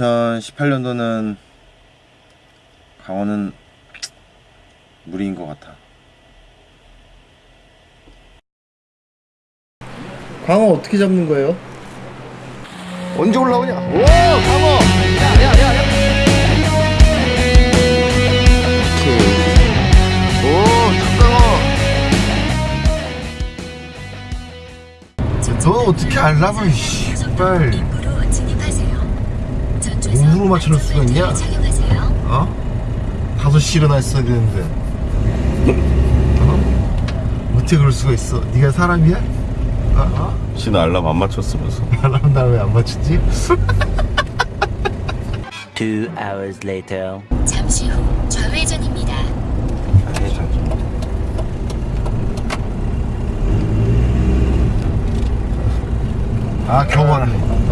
2018년도는 강원은 무리인 것 같아. 광어 어떻게 잡는 거예요? 언제 올라오냐? 오, 강어! 야, 야, 야, 야. 오, 닭강어. 너 어떻게 알라고, 이 씨발. 몸으로 맞춰놓을 수가 있냐? 어? 다섯 시 일어났어야 되는데. 어? 어떻게 그럴 수가 있어? 네가 사람이야? 어? 신은 알람 안 맞췄으면서. 알람 나왜안 맞췄지? Two hours later. 잠시 후 좌회전입니다. 아 겨우 왔네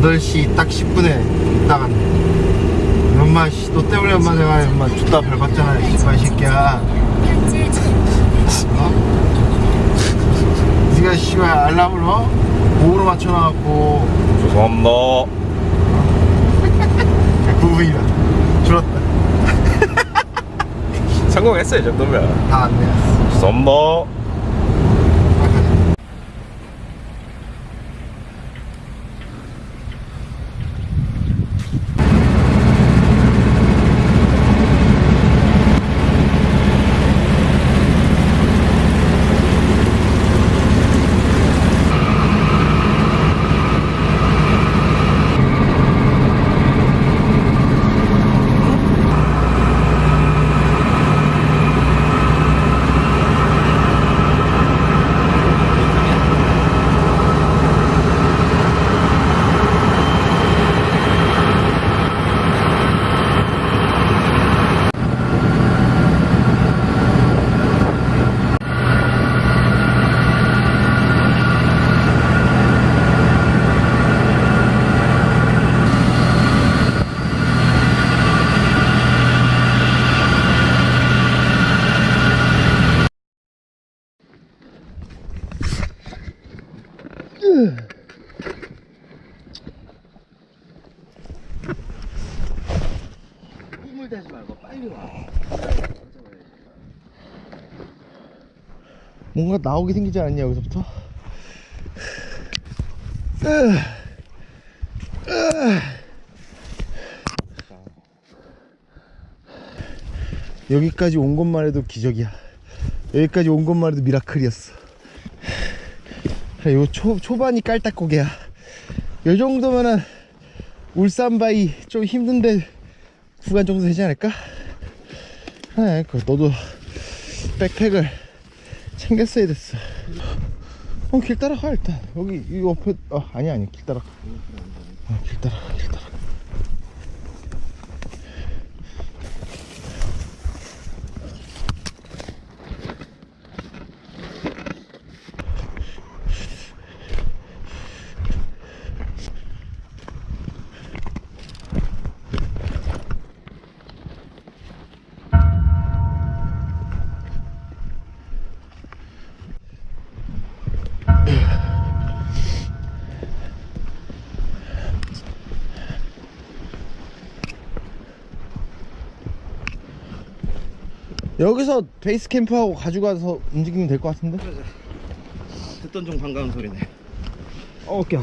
8시 딱 10분에 있다가 엄마 씨, 너 때문에 엄마 내가 엄마 죽다 밟았잖아 이발 새끼야 현재 어? 니가 씨발 알람을 어? 목으로 맞춰놔갖고 죄송합니다. 9분이다 줄었다 성공했어요, 이 정도면. 다 안내 죄송합니다. 꿈을 대지 말고 빨리 와. 뭔가 나오게 생기지 않았냐 여기서부터? 여기까지 온 것만 해도 기적이야 여기까지 온 것만 해도 미라클이었어 요 초, 초반이 깔딱고개야. 요 정도면은 울산바이 좀 힘든데 구간 정도 되지 않을까? 그 너도 백팩을 챙겼어야 됐어. 어 길 따라가 일단. 여기 이 옆에 어 아니 아니 길 따라가. 어, 길 따라가 길 따라가 여기서 베이스 캠프하고 가져가서 움직이면 될 것 같은데? 듣던 중 반가운 소리네. 어. 좋아.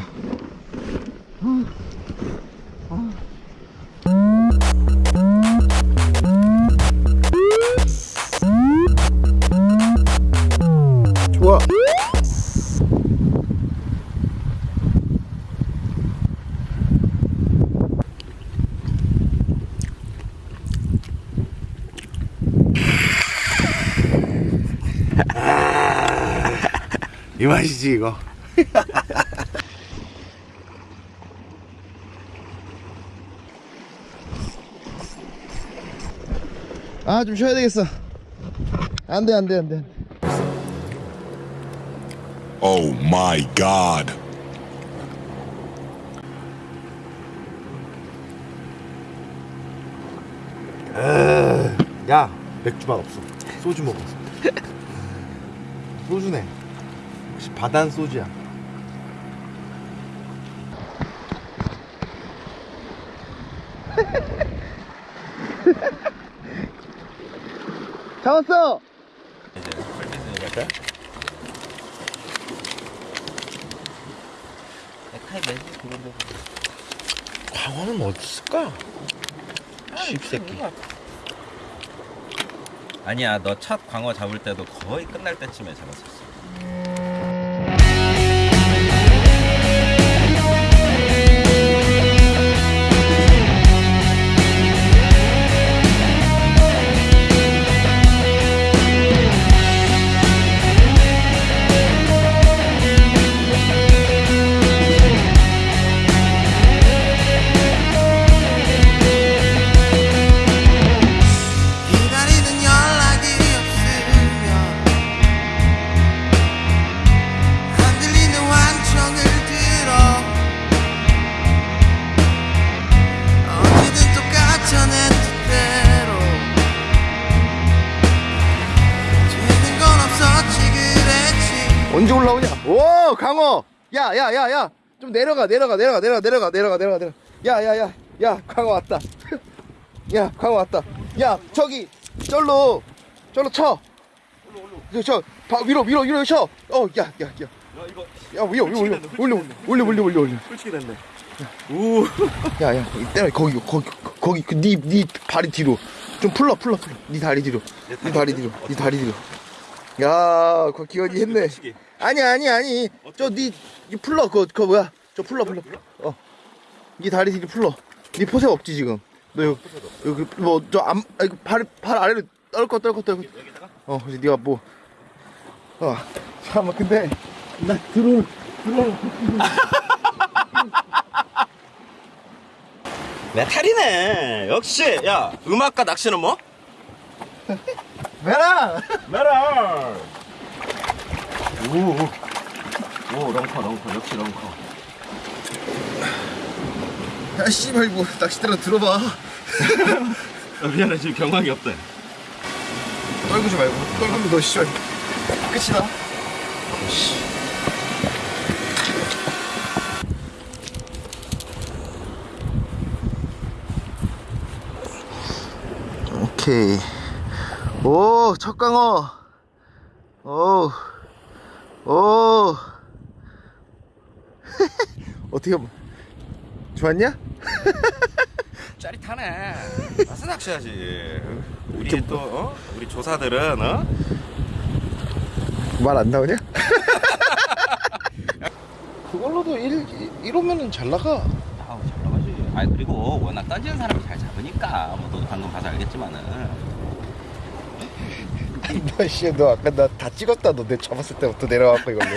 이 맛이지 이거. 아 좀 쉬어야 되겠어. 안돼 안돼 안돼. Oh my god. 야 맥주만 없어. 소주 먹었어. 소주네. 바단 소주야 잡았어! 이제 빨리 카이 매직 그런데 광어는 뭐 어딨을까? 쉽새끼 아, 아니야 너 첫 광어 잡을 때도 거의 끝날 때쯤에 잡았었어 언제 올라오냐? 오 강어! 야야 야 야 좀 내려가 내려가 내려가 내려가 내려가 내려가 내려가 내려가 야야야 야 강어 왔다 야 강어 왔다 야 저기 절로 절로 쳐 저, 바, 위로 위로 위로 쳐. 어, 야, 야, 야. 야, 위로 위로 올려. 올려 올려 올려 올려 올려. 솔직히 됐네 우 야, 야, 때려 거기 거기 거기 그네네 발이 뒤로 좀 풀러 풀러 풀러. 네 다리 뒤로. 네 다리 뒤로. 네 다리 뒤로. 야, 그 기현이 했네. 아니 아니 아니. 저네 네 풀러 그거 그거 뭐야? 저 풀러 풀러. 어. 네 다리 뒤로 풀러. 네 포색 없지 지금. 너 여기 여기 뭐저안발 발 아래로 떨거 떨거 떨거. 어, 그래서 네가 뭐 어. 잠깐만 근데 나 드론 드론 메탈이네 역시 야 음악과 낚시는 뭐? 메라. 메탈 오오 오 lunker lunker 역시 lunker 야 씨발 이거 낚싯대로 들어봐. 아, 미안해 지금 경황이 없대 떨구지 말고 떨구면 너 씨발 끝이다. 오케이. 오, 첫 강어. 오, 오. 어떻게 뭐- 좋았냐? 짜릿하네 와서 낚시하지 우리 또 어? 우리 조사들은 어? 말 안 나오냐? 그걸로도 일 이러면은 잘 나가. 아우 잘 나가지 아 그리고 워낙 던지는 사람이 잘 잡으니까 뭐 너도 방금 봐서 알겠지만은 너 씨, 너 아까 나 다 찍었다. 너 내 잡았을 때부터 내려와갖고 이걸로.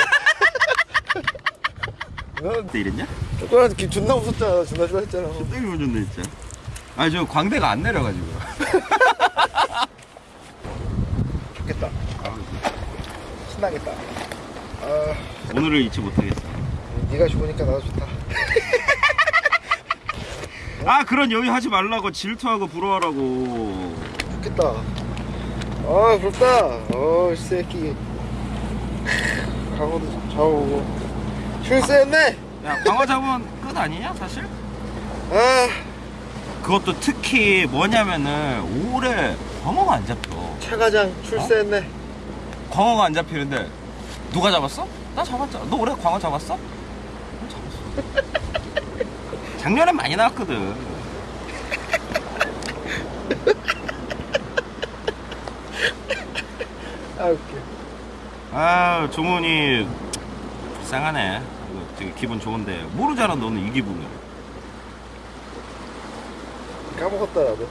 너 이랬냐? 조그만 기 존나 웃었잖아. 존나 좋아했잖아. 되게 운전돼 진짜 아니 저 광대가 안 내려가지고 좋겠다. 신나겠다. 아, 오늘을 잊지 못하겠어 네가 좋으니까 나도 좋다. 아 그런 여유 하지 말라고 질투하고 부러워하라고 좋겠다. 아, 부럽다. 어, 이 새끼. 강호도 잡아오고. 출세했네. 야 광어 잡으면 끝 아니냐 사실? 아, 그것도 특히 뭐냐면은 올해 광어가 안 잡혀 차과장 출세했네. 광어가 안 잡히는데 누가 잡았어? 나 잡았잖아 너 올해 광어 잡았어? 나 잡았어 작년엔 많이 나왔거든 아, 웃겨. 아 종훈이 불쌍하네 이거 되게 기분 좋은데 모르잖아 너는 이 기분을 까먹었다, 나도.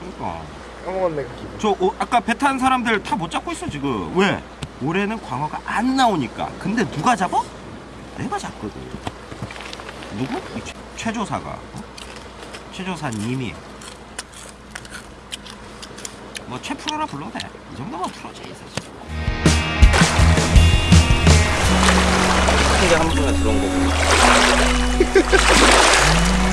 그러니까 까먹었네, 그 기분. 저 어, 아까 배 탄 사람들 다 못 잡고 있어 지금 왜? 올해는 광어가 안 나오니까 근데 누가 잡아? 내가 잡거든 누구? 이 최, 최조사가 어? 최조사님이 뭐 최프로라 불러도 돼 이 정도면 프로지 사실 근데 한 번에 들어온 거고